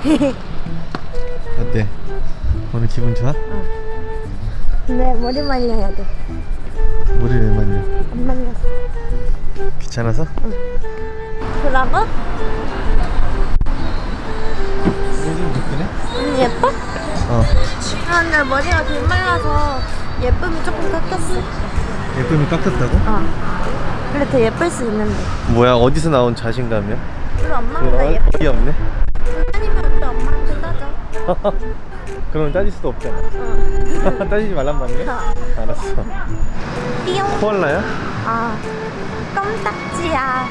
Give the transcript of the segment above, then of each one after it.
어때? 오늘 기분 좋아? 근데 머리 말려야 돼. 머리 왜 말려? 안 말렸어. 귀찮아서? 그러고? 이게 좀 예쁘네? 언니 예뻐? 어 아, 근데 머리가 덜 말라서 예쁨이 조금 깎였어. 예쁨이 깎였다고? 어. 그래 더 예쁠 수 있는데. 뭐야 어디서 나온 자신감이야? 우리 엄마보다 예뻐. 없네 그럼 따질 수도 없잖아 어. 따지지 말란 말이야? 어. 알았어 띠용. 코알라야? 아, 껌딱지야.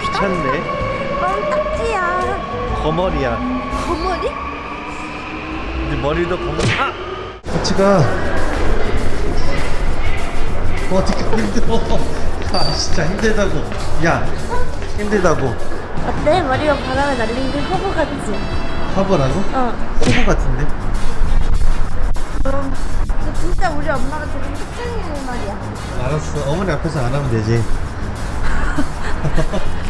귀찮네 껌딱지야. 거머리야 거머리? 근데 머리도 거머리 아! 같이 가 어, 어떻게 힘들어 아 진짜 힘들다고 야 힘들다고 어때? 머리가 바람에 날린 게 화보 같지? 화보라고? 어. 화보 같은데? 그럼 근데 진짜 우리 엄마가 조금 특징있는 말이야. 알았어 어머니 앞에서 안 하면 되지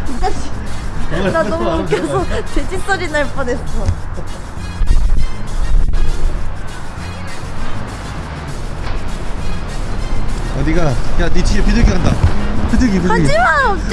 진짜 나 너무 웃겨서. 돼지 소리 날 뻔했어. 어디가? 야네 뒤에 비둘기 간다 비둘기 비둘기 하지마,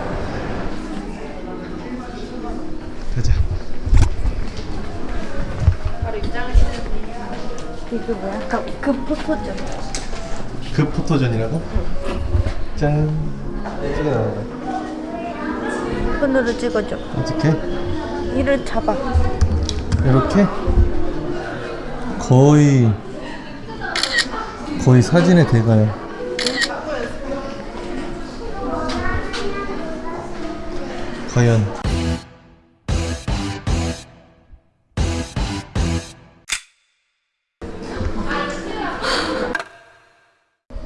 없잖아. 하지마. 아! 가자 이거 뭐야? 그, 그 포토존. 그 포토전이라고? 짠 이게 나온다 손으로 찍어줘. 어떻게? 이를 잡아. 이렇게? 거의 거의 사진에 대가요 과연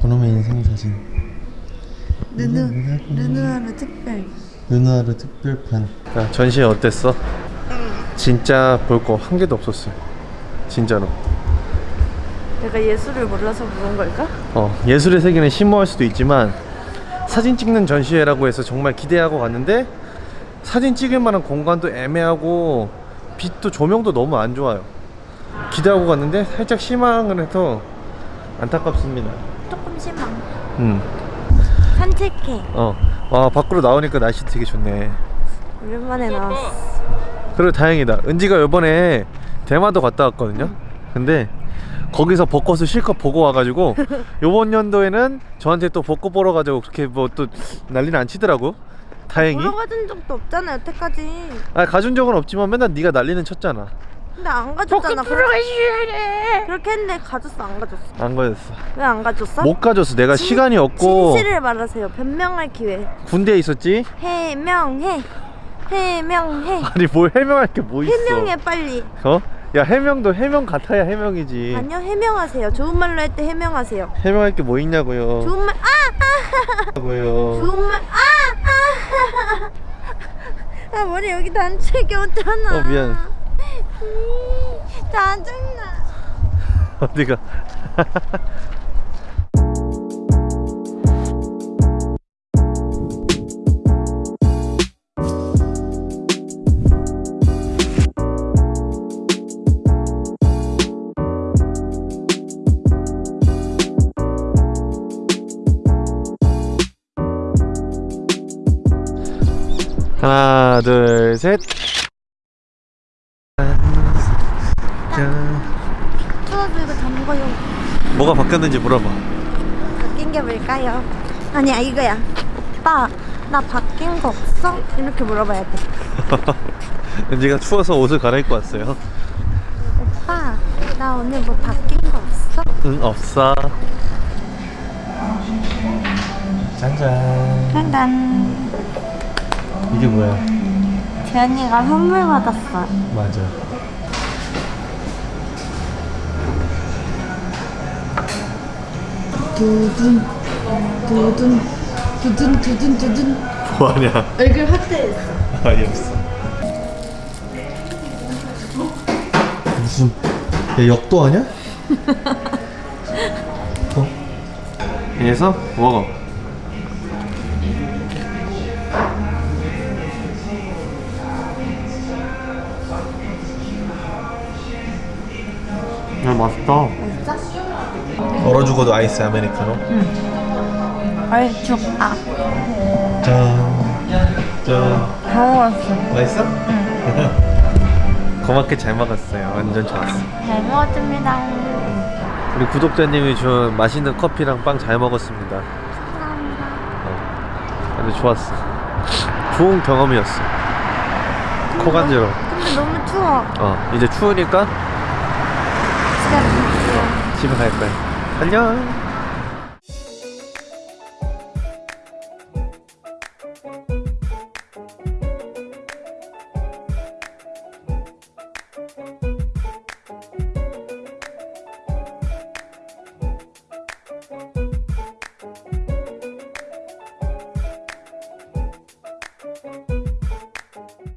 번호의 인생 사진. 누누, 누누하루 특별. 누나르 특별판. 야, 전시회 어땠어? 진짜 볼 거 한 개도 없었어요 진짜로. 내가 예술을 몰라서 그런 걸까? 어, 예술의 세계는 심오할 수도 있지만 사진 찍는 전시회라고 해서 정말 기대하고 갔는데 사진 찍을 만한 공간도 애매하고 빛도 조명도 너무 안 좋아요. 기대하고 갔는데 살짝 실망을 해서 안타깝습니다 조금 실망. 음, 산책해. 어. 와 밖으로 나오니까 날씨 되게 좋네 오랜만에 나왔어. 그리고 다행이다 은지가 요번에 대마도 갔다 왔거든요 근데 거기서 벚꽃을 실컷 보고 와가지고 요번 연도에는 저한테 또 벚꽃 보러 가자고 그렇게 뭐 또 난리는 안 치더라고 다행히 보러 가준 적도 없잖아 여태까지. 아 가준 적은 없지만 맨날 네가 난리는 쳤잖아 근데 안 가줬잖아. 가줘야 돼. 그렇게 했는데 가줬어 안 가줬어? 안 가졌어 왜 안 가줬어? 못 가졌어 내가 진- 시간이 없고 진실을 말하세요. 변명할 기회. 군대에 있었지 해명해. 해명해. 아니 뭘 해명할 게 뭐 있어 해명해 빨리. 어? 야 해명도 해명 같아야 해명이지 아니요 해명하세요. 좋은 말로 할 때 해명하세요. 해명할 게 뭐 있냐고요 좋은 말 아! 아! 고요 좋은 말 아! 아! 아 머리 여기 단체 꼈잖아. 어, 미안. 음, 짜증나. 어디가 하나 둘셋 추워서 이거 담궈요. 뭐가 바뀌었는지 물어봐 바뀐 게 뭘까요? 아니야 이거야. 오빠 나 바뀐 거 없어? 이렇게 물어봐야 돼. 은지가 추워서 옷을 갈아입고 왔어요 오빠 나 오늘 뭐 바뀐 거 없어? 응 없어 짠짠 짠짠. 이게 뭐야? 재현이가 선물 받았어. 맞아. 두둔 두둔 두둔 두둔 두둔 뭐하냐? 얼굴 확대했어 아니 없어. 무슨 야 역도 하냐? 어? 그래서 먹어. 야 맛있다. 얼어 죽어도 아이스 아메리카노. 얼죽아. 짠. 짠. 다 먹었어. 맛있어? 고맙게 잘 먹었어요. 완전 좋았어. 잘 먹었습니다. 우리 구독자님이 준 맛있는 커피랑 빵 잘 먹었습니다. 감사합니다. 어. 아주 좋았어. 좋은 경험이었어. 코 간지러. 근데 너무 추워. 어, 이제 추우니까. 집에 갈 거야. 안녕.